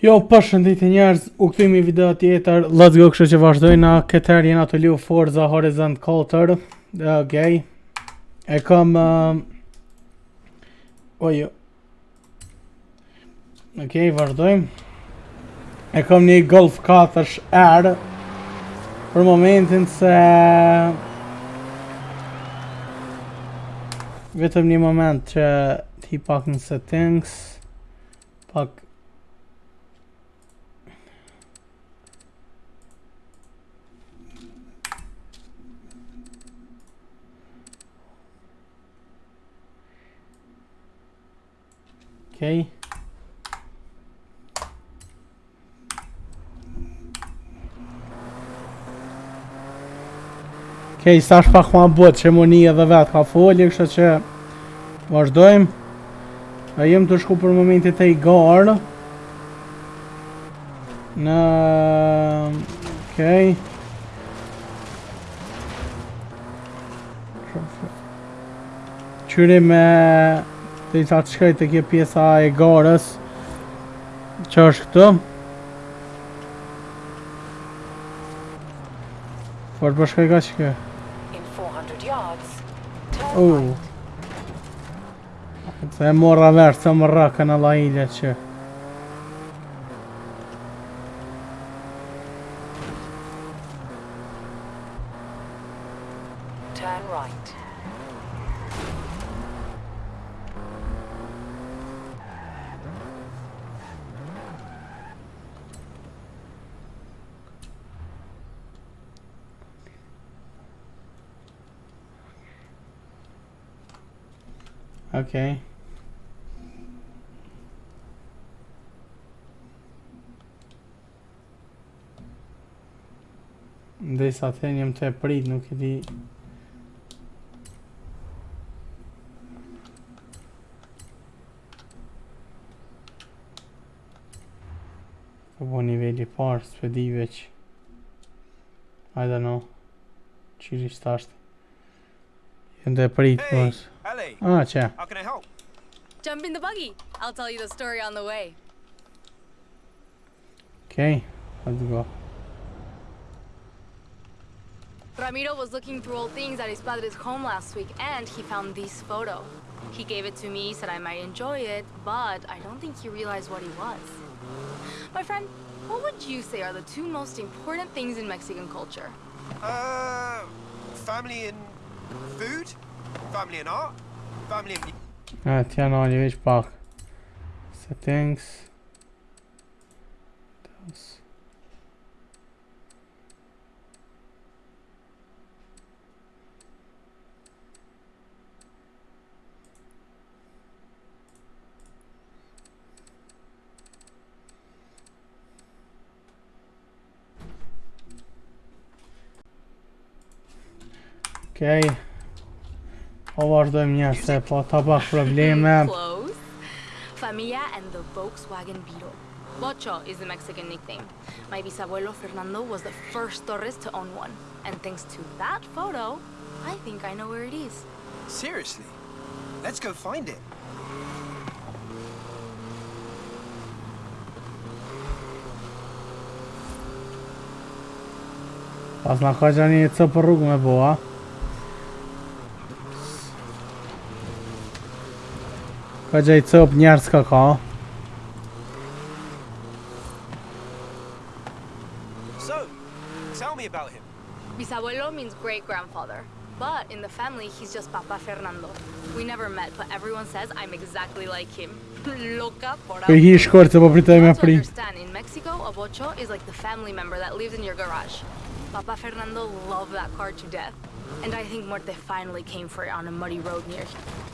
Jo, përshëndetje njerëz, u kthejmë video tjetër. Let's go, kështu që vazhdojna. Këtë herë jena të liu Forza Horizon 4. Okej. E kam uh... Ojo. Okej, vazhdojmë. E kam një Golf 4 R. Për momentin se vetëm një moment që ti pak në settings pak Okay. Okej, sa është pak ma bot, qemonia dhe vetë ka folje, kështë që vazhdojmë. A jem të shku për momentit e i garë. Në... Okej. Qyri me... Të i sa të shkaj të kje pjesa e garës Që është këtu Por për shkaj ka që kë Uh Se e morra verë, se më rakën alla ilje që Okej. Ndej sa të jem të e prit, nuk i di. Po po nivelli parë, spedive që I don't know. Qiri shtasht Jem të e prit, Hey, mos Ellie, Ah, që how can I help? Jump in the buggy. I'll tell you the story on the way. Okay, let's go Ramiro was looking through old things at his padre's home last week and he found this photo. He gave it to me, said I might enjoy it, but I don't think he realized what it was. My friend, what would you say are the two most important things in Mexican culture? Uh, family and food? Family and art? And... Ah, ti janë ali veç Settings. Okej Po vazhdojmë njerë se po ta pak probleme Close. Familia and the Volkswagen Beetle. Bocho is the Mexican nickname. My bisabuelo Fernando was the first Torres to own one. And thanks to that photo, I think I know where it is. Seriously? Let's go find it. Pas na ka gjani cëp njerë s'ka ka So, tell me about him. Bisabuelo means great grandfather. But in the family, he's just Papa Fernando. We never met, but everyone says I'm exactly like him. Loca por Për hi shkort se po me pri understand, in Mexico, a bocho is like the family member that lives in your garage. Papa Fernando loved that car to death. And I think Muerte finally came for it on a muddy road near here.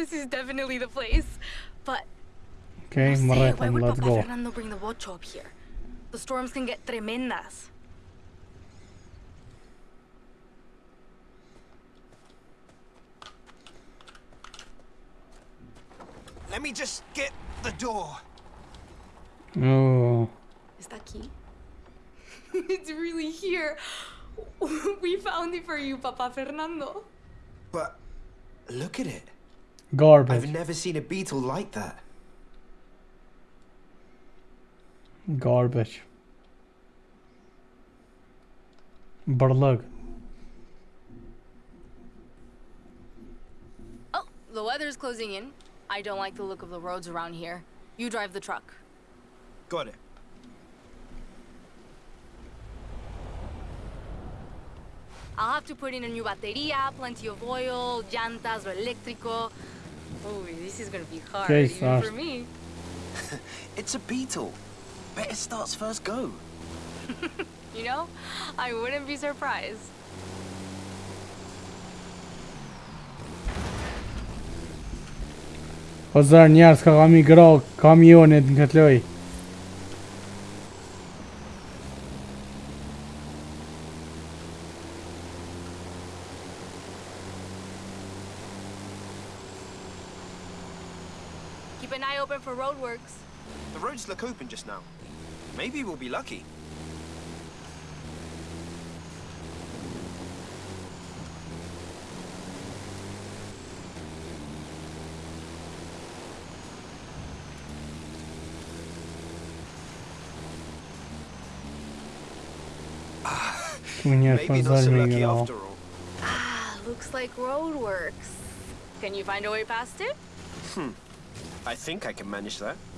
This is definitely the place. But Okay, say, why would let's Papa go Fernando bring the watch up here? The storms can get tremendas. Let me just get the door. Oh, Is that key? it's really here. we found it for you, Papa Fernando. But look at it. Garbage I've never seen a beetle like that. Garbage. Bërlëg. Oh, the weather's closing in. I don't like the look of the roads around here. You drive the truck. Got it. I'll have to put in a new batería, plenty of oil, llantas or eléctrico. Oh, this is gonna be hard, Okay, even start. for me. It's a beetle. Bet it starts first go. You know, I wouldn't be surprised. O zërë njerës ka kam i gra kamionit në këtë loj. Keep an eye open for roadworks. The roads look open just now. Maybe we'll be lucky. Ku njerës për Maybe not so zërë me i lucky after all. Ah, looks like roadworks. Can you find a way past it? Hmm. I think I can manage that.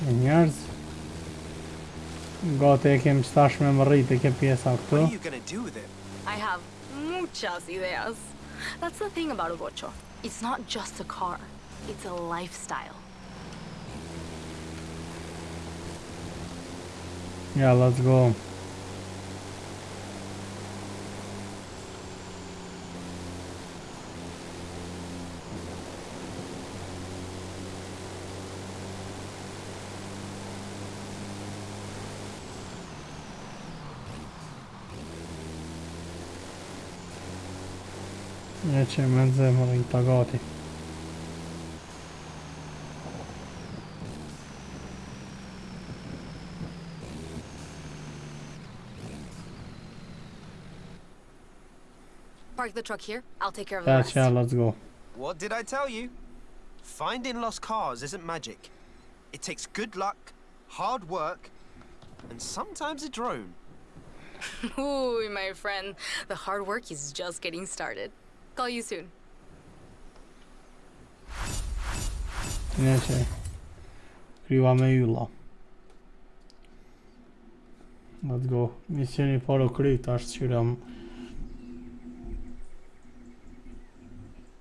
Njerës. Gati e kem stash me më rrit e ke pjesa këtu. I have muchas ideas. That's the thing about a bocho. It's not just a car. It's a lifestyle. Ja, let's go. E që me në i pagati. Park the truck here. I'll take care of the eh, rest. që, let's go. What did I tell you? Finding lost cars isn't magic. It takes good luck, hard work, and sometimes a drone. Ooh, my friend. The hard work is just getting started. Call you soon. Ne që kryva me ylla. Let's go. Misioni parë u kry, tash qyram.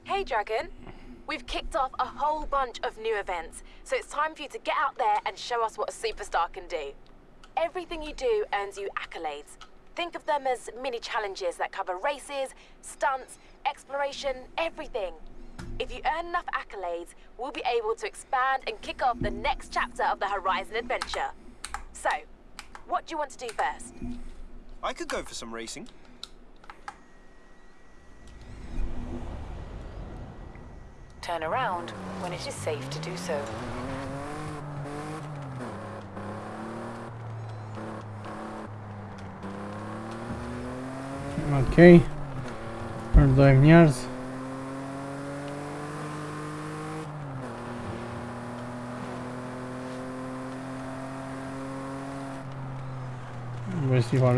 Hey, Dragon. We've kicked off a whole bunch of new events, so it's time for you to get out there and show us what a superstar can do. Everything you do earns you accolades. Think of them as mini challenges that cover races, stunts, exploration, everything. If you earn enough accolades, we'll be able to expand and kick off the next chapter of the Horizon adventure. So, what do you want to do first? I could go for some racing. Turn around when it is safe to do so. Ok. Perdoem-me njerëz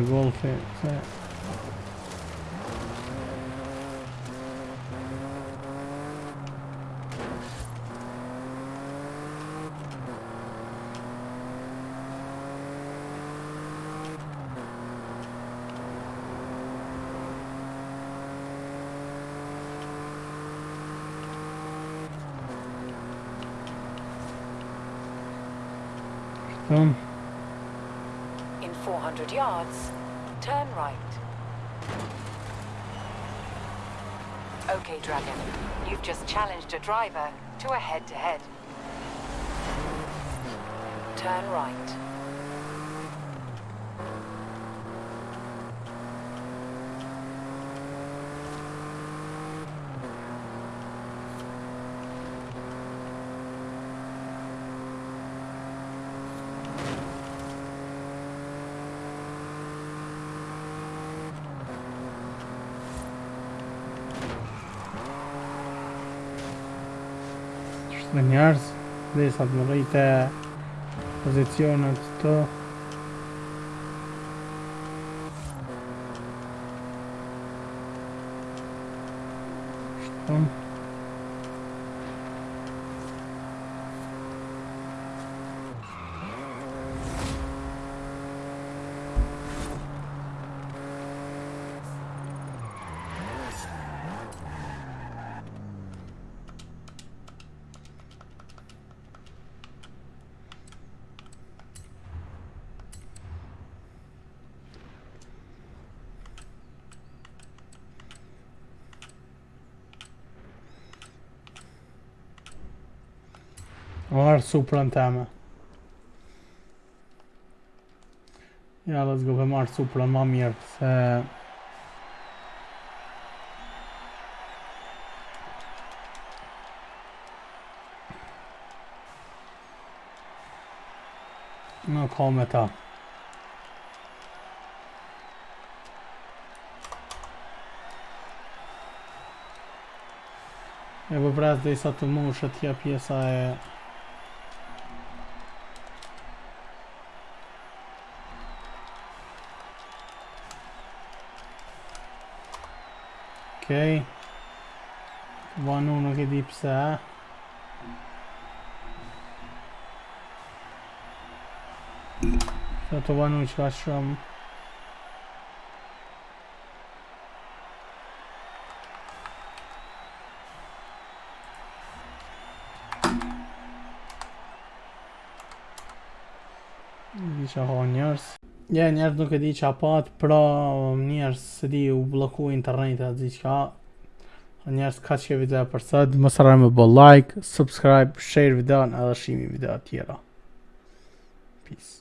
golfe se. In 400 yards, turn right. Okay, Dragon. You've just challenged a driver to a head-to-head. Turn right. me njerëz dhe sa të më pozicionet të Shtonë Shton Marë suprën teme. Ja, let's go, pe marë suprën ma mirë Se Në ka me ta. E pres dhe isa të mushë tja pjesa e ok. Van uno che dips ha Sotto Van uno ci lasciamo Diciamo Honors Ja, njerës nuk e di që apat, pra njerës se di u bloku internetet atë diqka Njerës ka që video për sët, më sëraj me bo like, subscribe, share videon edhe shimi video tjera. Peace